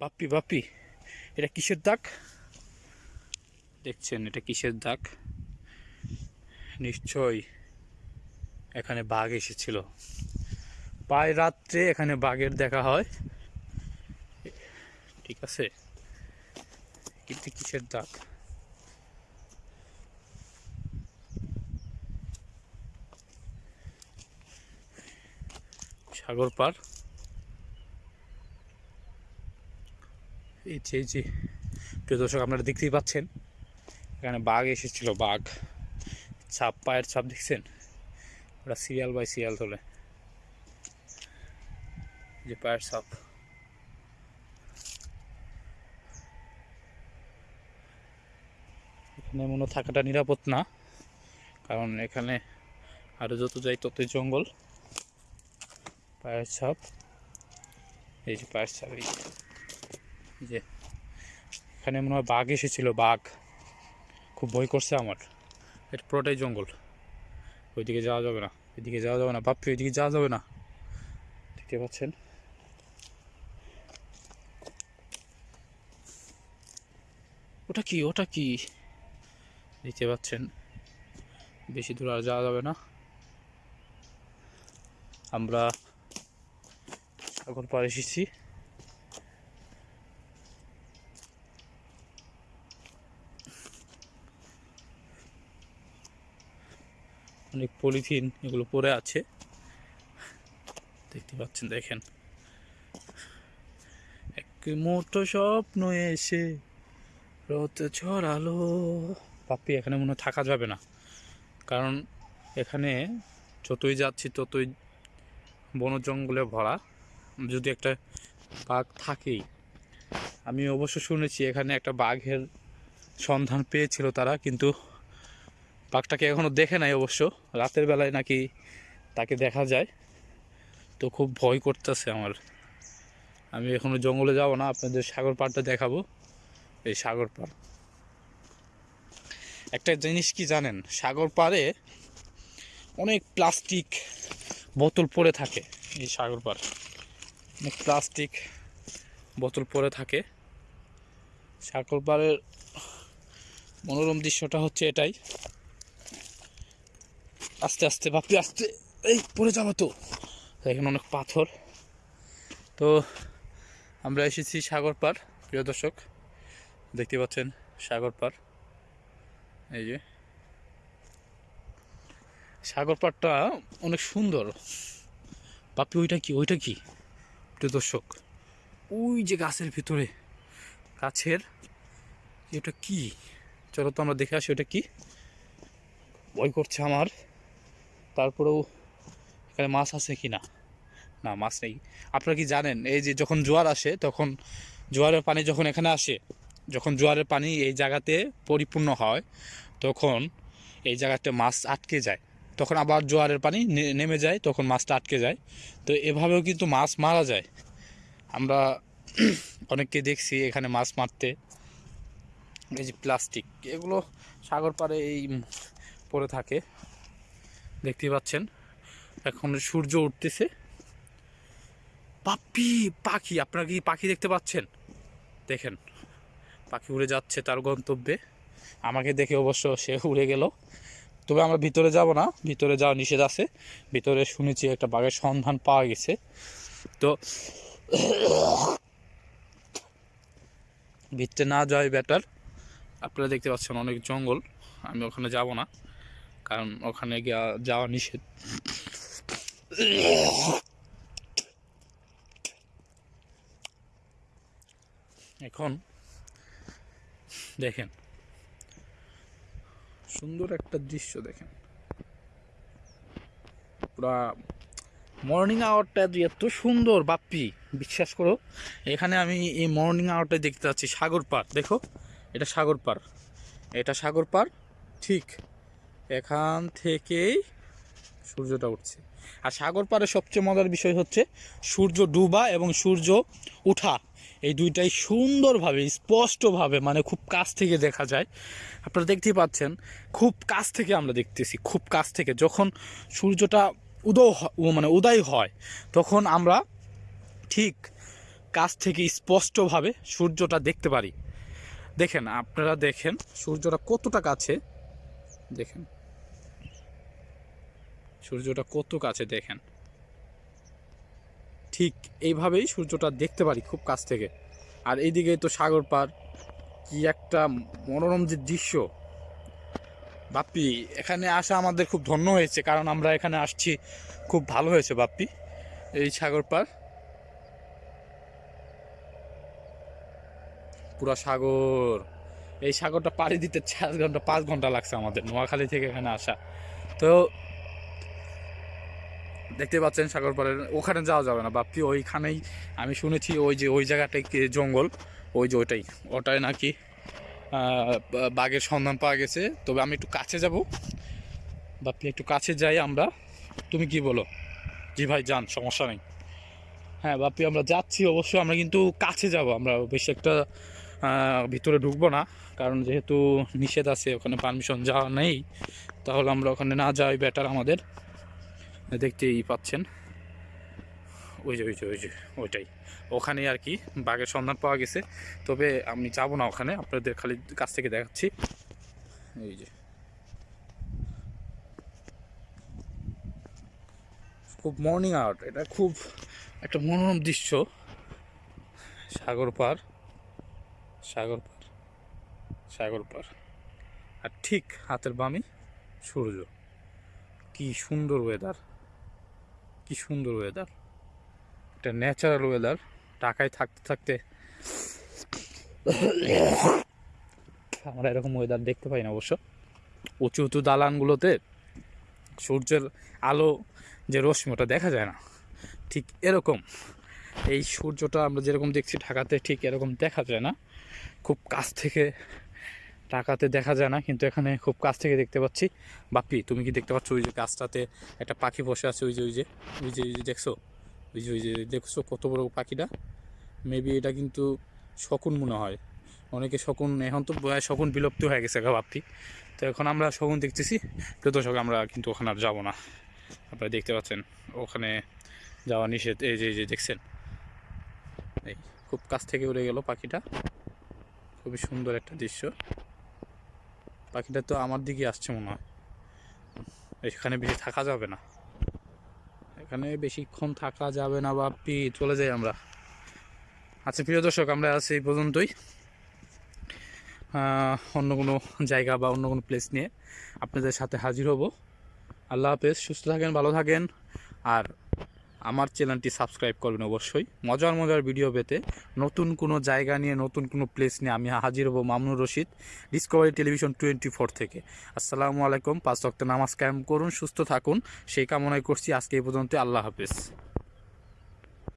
বাপ্পি বাপ্পি, এটা কিসের দাগ? দেখছেন, এটা কিসের দাগ? নিশ্চয় এখানে বাঘ এসেছিল। প্রায় রাত্রে এখানে বাঘের দেখা হয়। ঠিক আছে? কিন্তু কিসের দাগ? সাগর পার। এই যে এই যে, প্রিয় দর্শক, আপনারা দেখতেই পাচ্ছেন, এখানে বাঘ এসেছিল, বাঘ। ছাপ, পায়ের ছাপ দেখছেন? ওটা সিরিয়াল বাই সিরিয়াল তোলে। যে পায়ের ছাপ। এখানে মনে থাকাটা নিরাপদ না, কারণ এখানে আরও যত যাই ততই জঙ্গল। পায়ের ছাপ। এই যে পায়ের ছাপ, এই যে। এখানে মনে হয় বাঘ এসেছিল, বাঘ। খুব ভয় করছে আমার। এটা পুরোটাই জঙ্গল। ওইদিকে যাওয়া যাবে না, এদিকে যাওয়া যাবে না। বাপ্পি ওইদিকে যাওয়া যাবে না। দেখতে পাচ্ছেন? ওটা কি? ওটা কি? দেখতে পাচ্ছেন? বেশি দূর আর যাওয়া যাবে না। আমরা এখন পার এসেছি। অনেক পলিথিন এগুলো পড়ে আছে। দেখতে পাচ্ছেন, দেখেন। এক মোটো স্বপ্ন এসে রত ছড়ালো। পাপ্পি এখানে মনে থাকা যাবে না। কারণ এখানে যতই যাচ্ছি, ততই বন জঙ্গলে ভরা। যদি একটা বাঘ থাকেই। আমি অবশ্য শুনেছি, এখানে একটা বাঘের সন্ধান পেয়েছিল তারা, কিন্তু বাঘটাকে এখনও দেখে নাই অবশ্য। রাতের বেলায় নাকি তাকে দেখা যায়। তো খুব ভয় করতেছে আমার। আমি এখনও জঙ্গলে যাব না, আপনাদের সাগর পাড়টা দেখাবো। এই সাগর পাড়। একটা জিনিস কি জানেন, সাগর পাড়ে অনেক প্লাস্টিক বোতল পড়ে থাকে, এই সাগর পাড়। অনেক প্লাস্টিক বোতল পড়ে থাকে। সাগর পাড়ের মনোরম দৃশ্যটা হচ্ছে এটাই। আস্তে আস্তে বাপি আস্তে। এই, পড়ে যাব তো। এখানে অনেক পাথর। তো আমরা এসেছি সাগর পার প্রিয় দর্শক। দেখতে পাচ্ছেন সাগর পার এই যে। সাগর পাড়টা অনেক সুন্দর। বাপি ওইটা কি? ওইটা কি? প্রিয় দর্শক, ওই যে গাছের ভিতরে। গাছের এটা কি? চলো তো আমরা দেখে আসি, ওটা কি? ভয় করছে আমার। তারপরেও এখানে মাছ আছে কি না না মাছ নেই। আপনারা কি জানেন, এই যে যখন জোয়ার আসে, তখন জোয়ারের পানি যখন এখানে আসে, যখন জোয়ারের পানি এই জায়গাতে পরিপূর্ণ হয়, তখন এই জায়গাতে মাছ আটকে যায়। তখন আবার জোয়ারের পানি নেমে যায়, তখন মাছটা আটকে যায়। তো এভাবেও কিন্তু মাছ মারা যায়। আমরা অনেককে দেখছি এখানে মাছ মারতে। এই যে প্লাস্টিক, এগুলো সাগর পাড়ে এই পড়ে থাকে। দেখতে পাচ্ছেন। এখন সূর্য উঠতেছে। পাপি, পাখি, আপনারা কি পাখি দেখতে পাচ্ছেন? দেখেন, পাখি উড়ে যাচ্ছে তার গন্তব্যে। আমাকে দেখে অবশ্য সে উড়ে গেল। তবে আমরা ভিতরে যাব না, ভিতরে যাওয়া নিষেধ আছে। ভিতরে শুনেছি একটা বাঘের সন্ধান পাওয়া গেছে। তো ভিতরে না যাওয়াই বেটার আপনারা দেখতে পাচ্ছেন অনেক জঙ্গল, আমি ওখানে যাব না। কারণ ওখানে যাওয়া নিষেধ। এখন দেখেন, সুন্দর একটা দৃশ্য দেখেন। পুরা মর্নিং আওয়ারটা এত সুন্দর, বাপ্পি, বিশ্বাস করো। এখানে আমি এই মর্নিং আওয়ারটা দেখতে পাচ্ছি সাগর পার দেখো, এটা সাগর পার এটা সাগর পার ঠিক এখান থেকেই সূর্যটা উঠছে। আর সাগর পাড়ে সবচেয়ে মজার বিষয় হচ্ছে সূর্য ডুবা এবং সূর্য উঠা। এই দুইটাই সুন্দরভাবে, স্পষ্টভাবে মানে খুব কাছ থেকে দেখা যায়। আপনারা দেখতেই পাচ্ছেন, খুব কাছ থেকে আমরা দেখতেছি, খুব কাছ থেকে। যখন সূর্যটা উদয় মানে উদয় হয়, তখন আমরা ঠিক কাছ থেকে স্পষ্টভাবে সূর্যটা দেখতে পারি। দেখেন, আপনারা দেখেন সূর্যটা কতটা কাছে। দেখেন। সূর্যটা কত কাছে দেখেন? ঠিক এইভাবেই সূর্যটা দেখতে পারি খুব কাছ থেকে। আর এইদিকে তো সাগর পার, কি একটা মনোরম যে দৃশ্য। বাপ্পি, এখানে আসা আমাদের খুব ধন্য হয়েছে, কারণ আমরা এখানে আসছি খুব ভালো হয়েছে বাপ্পি, এই সাগর পার। পুরা সাগর, এই সাগরটা পাড়ি দিতে চার ঘণ্টা, পাঁচ ঘণ্টা লাগছে আমাদের, নোয়াখালী থেকে এখানে আসা। তো দেখতে পাচ্ছেন সাগর পাড়ের, ওখানে যাওয়া যাবে না বাপ্পি ওইখানেই আমি শুনেছি ওই যে, ওই জায়গাটাই জঙ্গল, ওই যে ওইটাই, ওটাই নাকি বাঘের সন্ধান পাওয়া গেছে, তবে আমি একটু কাছে যাব বাপ্পি একটু কাছে যাই আমরা, তুমি কি বলো? জি ভাই, যান, সমস্যা নেই। হ্যাঁ বাপ্পি আমরা যাচ্ছি, অবশ্যই আমরা কিন্তু কাছে যাব, আমরা বেশি একটা ভিতরে ঢুকবো না, কারণ যেহেতু নিষেধ আছে, ওখানে পারমিশন যাওয়া নেই, তাহলে আমরা ওখানে না যাই বেটার আমাদের। দেখতেই পাচ্ছেন। ওই যে ওই যে ওই যে, ওইটাই। ওখানে আর কি বাঘের সন্ধান পাওয়া গেছে। তবে আমি যাব না ওখানে, আপনাদের খালি কাছ থেকে দেখাচ্ছি। এই যে। খুব মর্নিং আউট এটা খুব একটা মনোরম দৃশ্য। সাগর পার সাগর পার সাগর পার। আর ঠিক হাতের বামে সূর্য। কি সুন্দর ওয়েদার কি সুন্দর ওয়েদার একটা ন্যাচারাল ওয়েদার ঢাকায় থাকতে থাকতে আমরা এরকম ওয়েদার দেখতে পাই না অবশ্য। উঁচু উঁচু দালানগুলোতে সূর্যের আলো যে রশ্মি, ওটা দেখা যায় না। ঠিক এরকম। এই সূর্যটা আমরা যেরকম দেখছি ঢাকাতে, ঠিক এরকম দেখা যায় না। খুব কাছ থেকে ঢাকাতে দেখা যায় না, কিন্তু এখানে খুব কাছ থেকে দেখতে পাচ্ছি। বাপ্পি তুমি কি দেখতে পাচ্ছ ওই যে গাছটাতে একটা পাখি বসে আছে, ওই যে ওই যে ওই যে ওই যে দেখছ? ওই যে ওই যে দেখছ কত বড় পাখিটা? মেবি এটা কিন্তু শকুন মনে হয়। অনেকে শকুন, এখন তো শকুন বিলুপ্ত হয়ে গেছে গা বাপ্পি তো এখন আমরা শকুন দেখতেছি। তো দর্শক, আমরা কিন্তু ওখানে আর যাব না। আপনারা দেখতে পাচ্ছেন, ওখানে যাওয়া নিষেধ। এই যে এই যে, দেখছেন? এই খুব কাছ থেকে উড়ে গেল পাখিটা। খুবই সুন্দর একটা দৃশ্য। পাখিটা তো আমার দিকে আসছে মনে হয়। এখানে বেশি থাকা যাবে না। এখানে বেশিক্ষণ থাকা যাবে না বাপ্পি চলে যাই আমরা। আচ্ছা প্রিয় দর্শক, আমরা আছি এই পর্যন্তই। অন্য কোনো জায়গা বা অন্য কোনো প্লেস নিয়ে আপনাদের সাথে হাজির হব। আল্লাহ হাফেজ, সুস্থ থাকেন, ভালো থাকেন। আর আমার চ্যানেলটি সাবস্ক্রাইব করবেন অবশ্যই। মজার মজার ভিডিও পেতে নতুন কোনো জায়গা নিয়ে, নতুন কোনো প্লেস নিয়ে আমি হাজির হব Mamnur Rashid discovery television twenty four থেকে। আসসালামু আলাইকুম, পাঁচ রক্ত নামাজ কায়েম করুন, সুস্থ থাকুন। সেই কামনাই করছি, আজকে এই পর্যন্ত আল্লাহ হাফেজ।